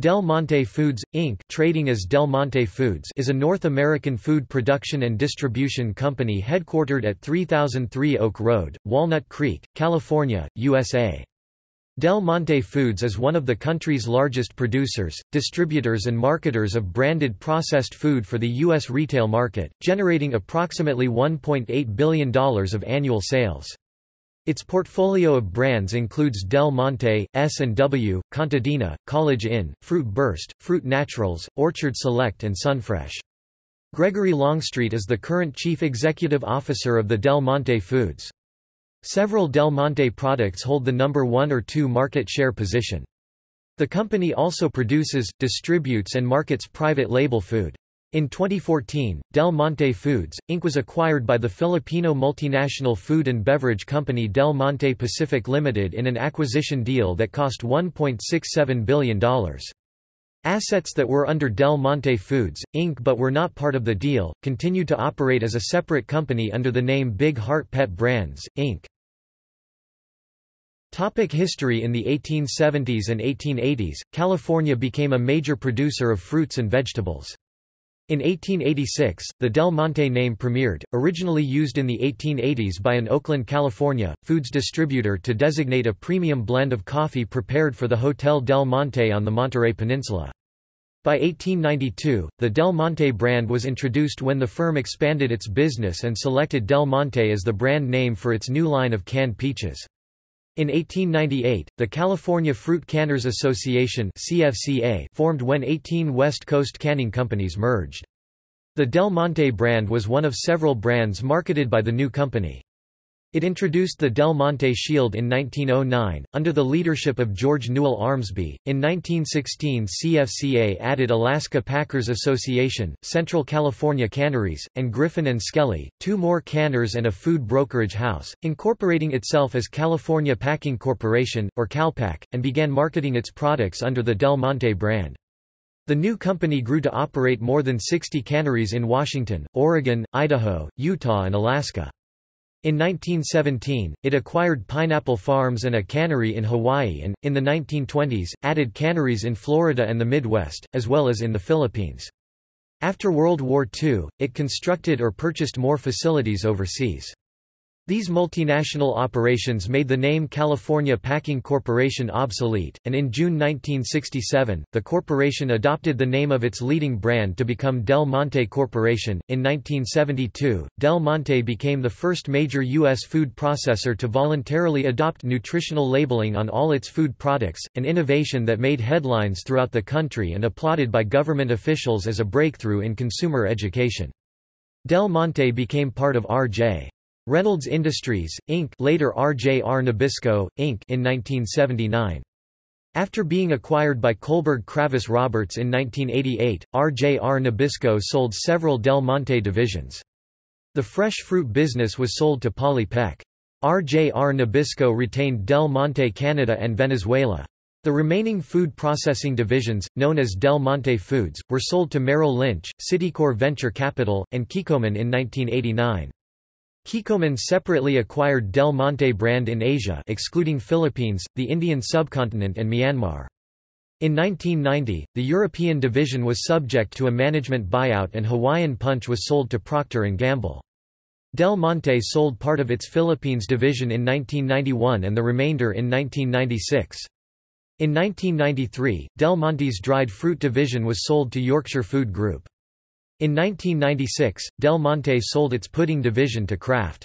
Del Monte Foods, Inc. trading as Del Monte Foods is a North American food production and distribution company headquartered at 3003 Oak Road, Walnut Creek, California, USA. Del Monte Foods is one of the country's largest producers, distributors and marketers of branded processed food for the U.S. retail market, generating approximately $1.8 billion of annual sales. Its portfolio of brands includes Del Monte, S&W, Contadina, College Inn, Fruit Burst, Fruit Naturals, Orchard Select and Sunfresh. Gregory Longstreet is the current Chief Executive Officer of the Del Monte Foods. Several Del Monte products hold the number one or two market share position. The company also produces, distributes and markets private label food. In 2014, Del Monte Foods, Inc. was acquired by the Filipino multinational food and beverage company Del Monte Pacific Limited in an acquisition deal that cost $1.67 billion. Assets that were under Del Monte Foods, Inc. but were not part of the deal, continued to operate as a separate company under the name Big Heart Pet Brands, Inc. Topic history In the 1870s and 1880s, California became a major producer of fruits and vegetables. In 1886, the Del Monte name premiered, originally used in the 1880s by an Oakland, California, foods distributor to designate a premium blend of coffee prepared for the Hotel Del Monte on the Monterey Peninsula. By 1892, the Del Monte brand was introduced when the firm expanded its business and selected Del Monte as the brand name for its new line of canned peaches. In 1898, the California Fruit Canners Association CFCA formed when 18 West Coast canning companies merged. The Del Monte brand was one of several brands marketed by the new company. It introduced the Del Monte Shield in 1909, under the leadership of George Newell Armsby. In 1916, CFCA added Alaska Packers Association, Central California Canneries, and Griffin and Skelly, two more canners and a food brokerage house, incorporating itself as California Packing Corporation, or CalPac, and began marketing its products under the Del Monte brand. The new company grew to operate more than 60 canneries in Washington, Oregon, Idaho, Utah and Alaska. In 1917, it acquired pineapple farms and a cannery in Hawaii and, in the 1920s, added canneries in Florida and the Midwest, as well as in the Philippines. After World War II, it constructed or purchased more facilities overseas. These multinational operations made the name California Packing Corporation obsolete, and in June 1967, the corporation adopted the name of its leading brand to become Del Monte Corporation. In 1972, Del Monte became the first major U.S. food processor to voluntarily adopt nutritional labeling on all its food products, an innovation that made headlines throughout the country and applauded by government officials as a breakthrough in consumer education. Del Monte became part of R.J. Reynolds Industries, Inc. later RJR Nabisco, Inc. in 1979. After being acquired by Kohlberg Kravis Roberts in 1988, RJR Nabisco sold several Del Monte divisions. The fresh fruit business was sold to Polly Peck. RJR Nabisco retained Del Monte Canada and Venezuela. The remaining food processing divisions, known as Del Monte Foods, were sold to Merrill Lynch, Citicorp Venture Capital, and Kikkoman in 1989. Kikkoman separately acquired Del Monte brand in Asia excluding Philippines, the Indian subcontinent and Myanmar. In 1990, the European division was subject to a management buyout and Hawaiian Punch was sold to Procter & Gamble. Del Monte sold part of its Philippines division in 1991 and the remainder in 1996. In 1993, Del Monte's dried fruit division was sold to Yorkshire Food Group. In 1996, Del Monte sold its pudding division to Kraft.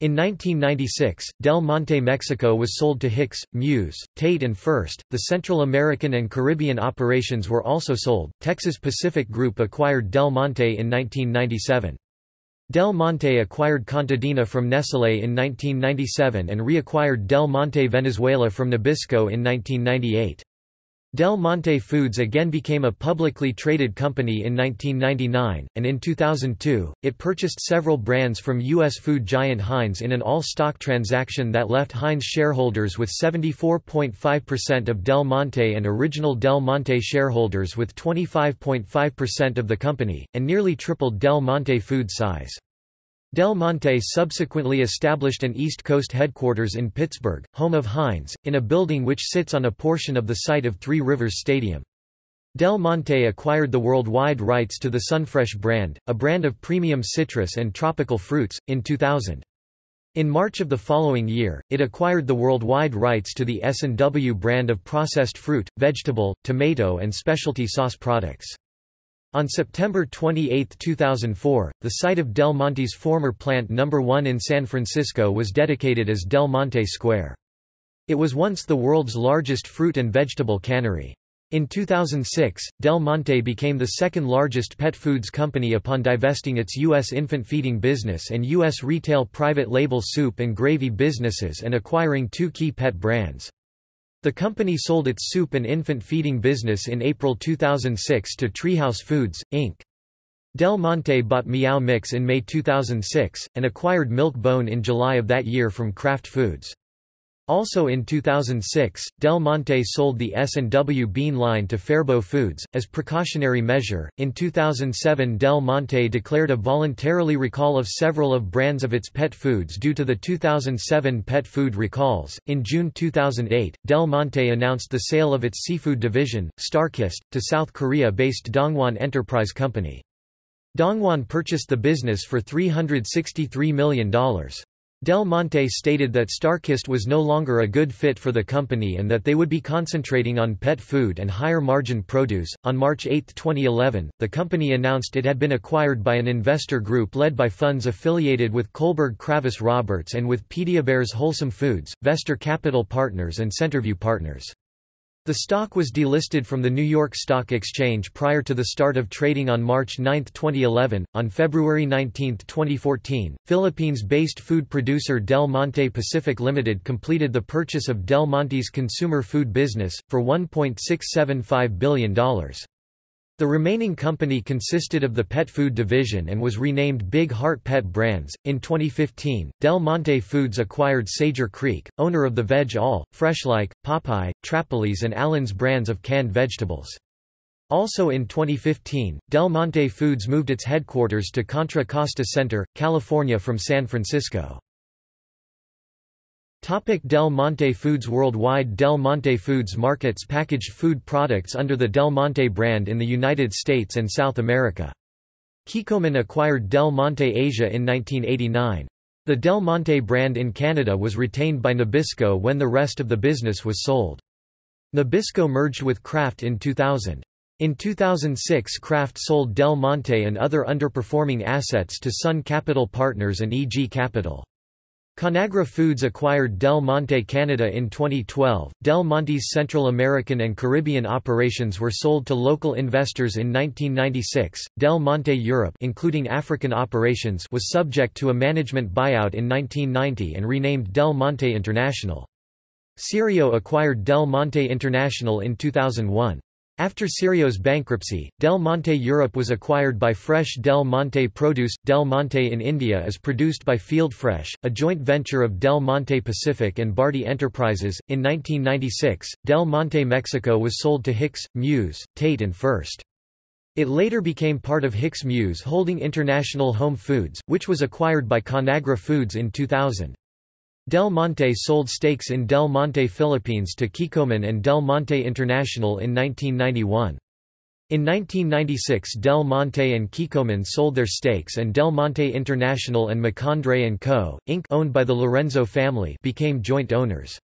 In 1996, Del Monte Mexico was sold to Hicks, Muse, Tate and Furst. The Central American and Caribbean operations were also sold. Texas Pacific Group acquired Del Monte in 1997. Del Monte acquired Contadina from Nestlé in 1997 and reacquired Del Monte Venezuela from Nabisco in 1998. Del Monte Foods again became a publicly traded company in 1999, and in 2002, it purchased several brands from U.S. food giant Heinz in an all-stock transaction that left Heinz shareholders with 74.5% of Del Monte and original Del Monte shareholders with 25.5% of the company, and nearly tripled Del Monte Foods' size. Del Monte subsequently established an East Coast headquarters in Pittsburgh, home of Heinz, in a building which sits on a portion of the site of Three Rivers Stadium. Del Monte acquired the worldwide rights to the Sunfresh brand, a brand of premium citrus and tropical fruits, in 2000. In March of the following year, it acquired the worldwide rights to the S&W brand of processed fruit, vegetable, tomato and specialty sauce products. On September 28, 2004, the site of Del Monte's former Plant No. 1 in San Francisco was dedicated as Del Monte Square. It was once the world's largest fruit and vegetable cannery. In 2006, Del Monte became the second largest pet foods company upon divesting its U.S. infant feeding business and U.S. retail private label soup and gravy businesses and acquiring two key pet brands. The company sold its soup and infant feeding business in April 2006 to Treehouse Foods, Inc. Del Monte bought Meow Mix in May 2006, and acquired Milk Bone in July of that year from Kraft Foods. Also in 2006, Del Monte sold the S&W bean line to Faribault Foods as precautionary measure. In 2007, Del Monte declared a voluntarily recall of several of brands of its pet foods due to the 2007 pet food recalls. In June 2008, Del Monte announced the sale of its seafood division, Starkist, to South Korea-based Dongwon Enterprise Company. Dongwon purchased the business for $363 million. Del Monte stated that Starkist was no longer a good fit for the company and that they would be concentrating on pet food and higher margin produce. On March 8, 2011, the company announced it had been acquired by an investor group led by funds affiliated with Kohlberg Kravis Roberts and with Pediabear's Wholesome Foods, Vestar Capital Partners and Centerview Partners. The stock was delisted from the New York Stock Exchange prior to the start of trading on March 9, 2011. On February 19, 2014, Philippines-based food producer Del Monte Pacific Limited completed the purchase of Del Monte's consumer food business for $1.675 billion. The remaining company consisted of the pet food division and was renamed Big Heart Pet Brands. In 2015, Del Monte Foods acquired Sager Creek, owner of the Veg All, Freshlike, Popeye, Trapalee's, and Allen's brands of canned vegetables. Also in 2015, Del Monte Foods moved its headquarters to Contra Costa Center, California from San Francisco. Topic Del Monte Foods Worldwide Del Monte Foods markets packaged food products under the Del Monte brand in the United States and South America. Kikkoman acquired Del Monte Asia in 1989. The Del Monte brand in Canada was retained by Nabisco when the rest of the business was sold. Nabisco merged with Kraft in 2000. In 2006 Kraft sold Del Monte and other underperforming assets to Sun Capital Partners and EG Capital. Conagra Foods acquired Del Monte Canada in 2012. Del Monte's Central American and Caribbean operations were sold to local investors in 1996. Del Monte Europe, including African operations, was subject to a management buyout in 1990 and renamed Del Monte International. Cirio acquired Del Monte International in 2001. After Cirio's bankruptcy, Del Monte Europe was acquired by Fresh Del Monte Produce. Del Monte in India is produced by Field Fresh, a joint venture of Del Monte Pacific and Bharti Enterprises. In 1996, Del Monte Mexico was sold to Hicks, Muse, Tate and Furst. It later became part of Hicks Muse Holding International Home Foods, which was acquired by Conagra Foods in 2000. Del Monte sold stakes in Del Monte Philippines to Kikkoman and Del Monte International in 1991. In 1996 Del Monte and Kikkoman sold their stakes and Del Monte International and Macondray & Co., Inc. owned by the Lorenzo family became joint owners.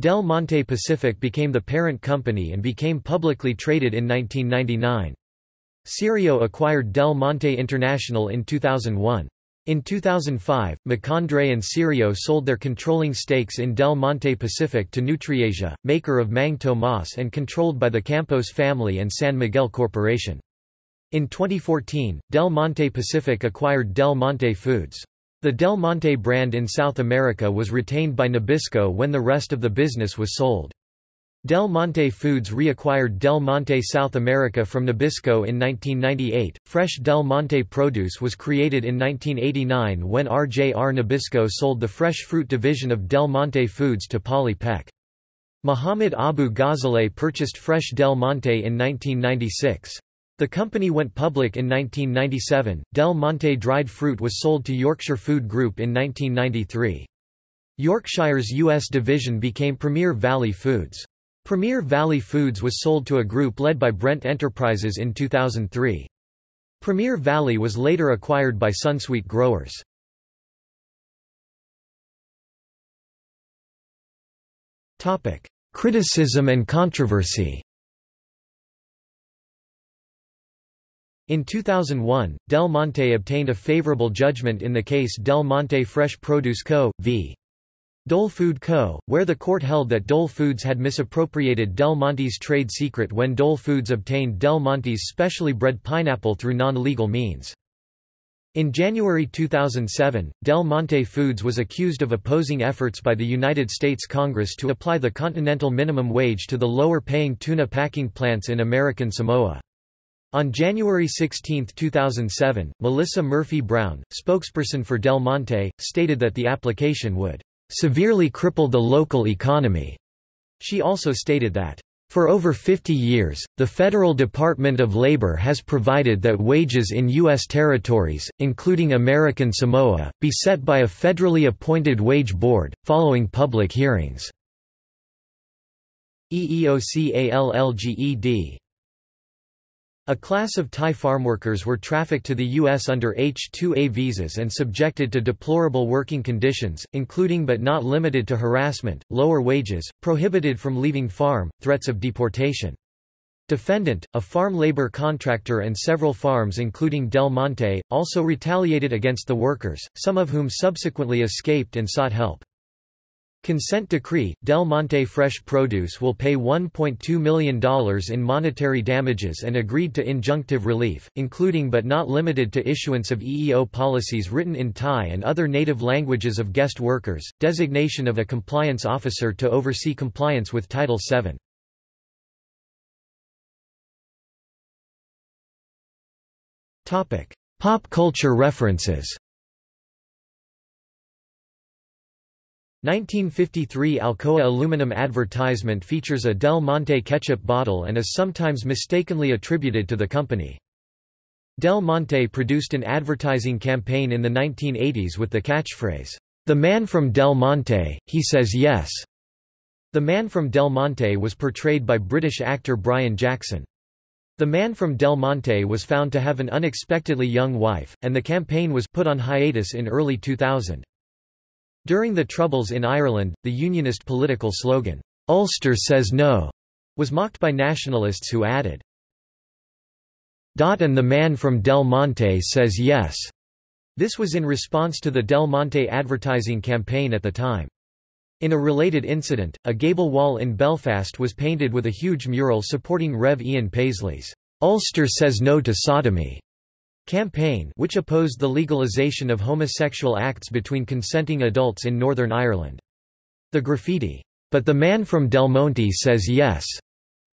Del Monte Pacific became the parent company and became publicly traded in 1999. Cirio acquired Del Monte International in 2001. In 2005, Macondray and Cirio sold their controlling stakes in Del Monte Pacific to Nutriasia, maker of Mang Tomas and controlled by the Campos family and San Miguel Corporation. In 2014, Del Monte Pacific acquired Del Monte Foods. The Del Monte brand in South America was retained by Nabisco when the rest of the business was sold. Del Monte Foods reacquired Del Monte South America from Nabisco in 1998. Fresh Del Monte produce was created in 1989 when RJR Nabisco sold the fresh fruit division of Del Monte Foods to Polly Peck. Muhammad Abu Ghazaleh purchased Fresh Del Monte in 1996. The company went public in 1997. Del Monte dried fruit was sold to Yorkshire Food Group in 1993. Yorkshire's U.S. division became Premier Valley Foods. Premier Valley Foods was sold to a group led by Brent Enterprises in 2003. Premier Valley was later acquired by Sunsweet Growers. Criticism and controversy In 2001, Del Monte obtained a favorable judgment in the case Del Monte Fresh Produce Co. v. Dole Food Co., where the court held that Dole Foods had misappropriated Del Monte's trade secret when Dole Foods obtained Del Monte's specially bred pineapple through non-legal means. In January 2007, Del Monte Foods was accused of opposing efforts by the United States Congress to apply the continental minimum wage to the lower-paying tuna packing plants in American Samoa. On January 16, 2007, Melissa Murphy Brown, spokesperson for Del Monte, stated that the application would severely cripple the local economy. She also stated that for over 50 years, the Federal Department of Labor has provided that wages in U.S. territories, including American Samoa, be set by a federally appointed wage board, following public hearings. EEOC alleged a class of Thai farmworkers were trafficked to the U.S. under H-2A visas and subjected to deplorable working conditions, including but not limited to harassment, lower wages, prohibited from leaving farm, threats of deportation. Defendant, a farm labor contractor and several farms including Del Monte, also retaliated against the workers, some of whom subsequently escaped and sought help. Consent decree, Del Monte Fresh Produce will pay $1.2 million in monetary damages and agreed to injunctive relief, including but not limited to issuance of EEO policies written in Thai and other native languages of guest workers, designation of a compliance officer to oversee compliance with Title VII. Pop culture references 1953 Alcoa aluminum advertisement features a Del Monte ketchup bottle and is sometimes mistakenly attributed to the company. Del Monte produced an advertising campaign in the 1980s with the catchphrase, "'The man from Del Monte, he says yes'". The man from Del Monte was portrayed by British actor Brian Jackson. The man from Del Monte was found to have an unexpectedly young wife, and the campaign was put on hiatus in early 2000. During the Troubles in Ireland, the Unionist political slogan, "'Ulster says no' was mocked by nationalists who added, and the man from Del Monte says yes. This was in response to the Del Monte advertising campaign at the time. In a related incident, a gable wall in Belfast was painted with a huge mural supporting Rev. Ian Paisley's, "'Ulster says no to sodomy' campaign which opposed the legalization of homosexual acts between consenting adults in Northern Ireland. The graffiti, "'But the man from Del Monte says yes'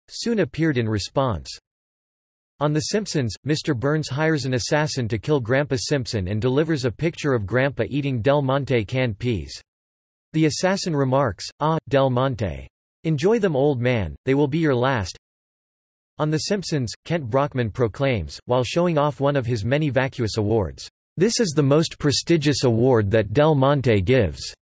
soon appeared in response. On The Simpsons, Mr. Burns hires an assassin to kill Grandpa Simpson and delivers a picture of Grandpa eating Del Monte canned peas. The assassin remarks, Ah, Del Monte. Enjoy them old man, they will be your last, on The Simpsons, Kent Brockman proclaims, while showing off one of his many vacuous awards, "'This is the most prestigious award that Del Monte gives."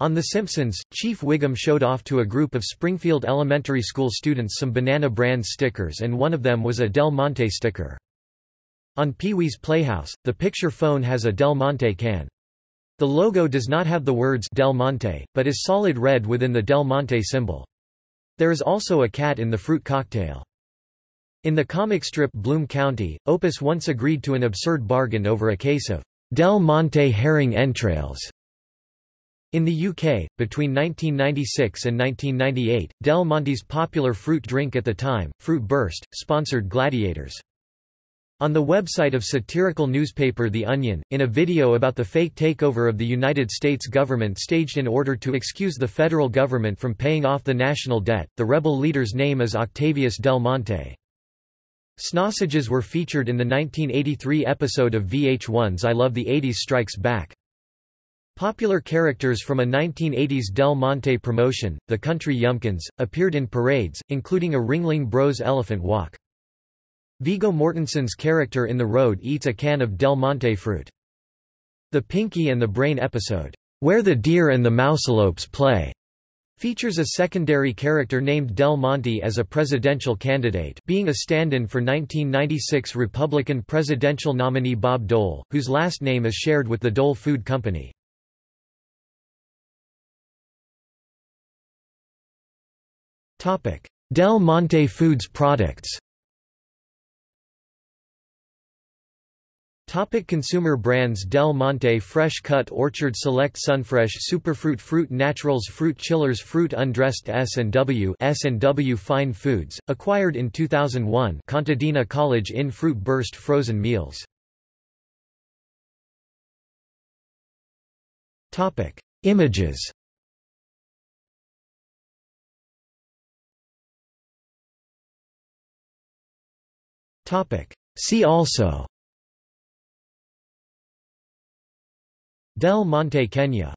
On The Simpsons, Chief Wiggum showed off to a group of Springfield Elementary School students some Banana Brand stickers and one of them was a Del Monte sticker. On Pee-wee's Playhouse, the picture phone has a Del Monte can. The logo does not have the words Del Monte, but is solid red within the Del Monte symbol. There is also a cat in the fruit cocktail. In the comic strip Bloom County, Opus once agreed to an absurd bargain over a case of Del Monte herring entrails. In the UK, between 1996 and 1998, Del Monte's popular fruit drink at the time, Fruit Burst, sponsored gladiators. On the website of satirical newspaper The Onion, in a video about the fake takeover of the United States government staged in order to excuse the federal government from paying off the national debt, the rebel leader's name is Octavius Del Monte. Snausages were featured in the 1983 episode of VH1's I Love the 80s Strikes Back. Popular characters from a 1980s Del Monte promotion, the Country Yumpkins, appeared in parades, including a Ringling Bros elephant walk. Viggo Mortensen's character in The Road eats a can of Del Monte fruit. The Pinky and the Brain episode, Where the Deer and the Mouselopes Play, Features a secondary character named Del Monte as a presidential candidate being a stand-in for 1996 Republican presidential nominee Bob Dole, whose last name is shared with the Dole Food Company. Del Monte Foods products Topic consumer brands Del Monte Fresh Cut Orchard Select Sunfresh Superfruit Fruit Naturals Fruit Chillers Fruit Undressed S&W S&W Fine Foods, acquired in 2001 Contadina College Inn Fruit Burst Frozen Meals. Topic Images. Topic See also Del Monte Kenya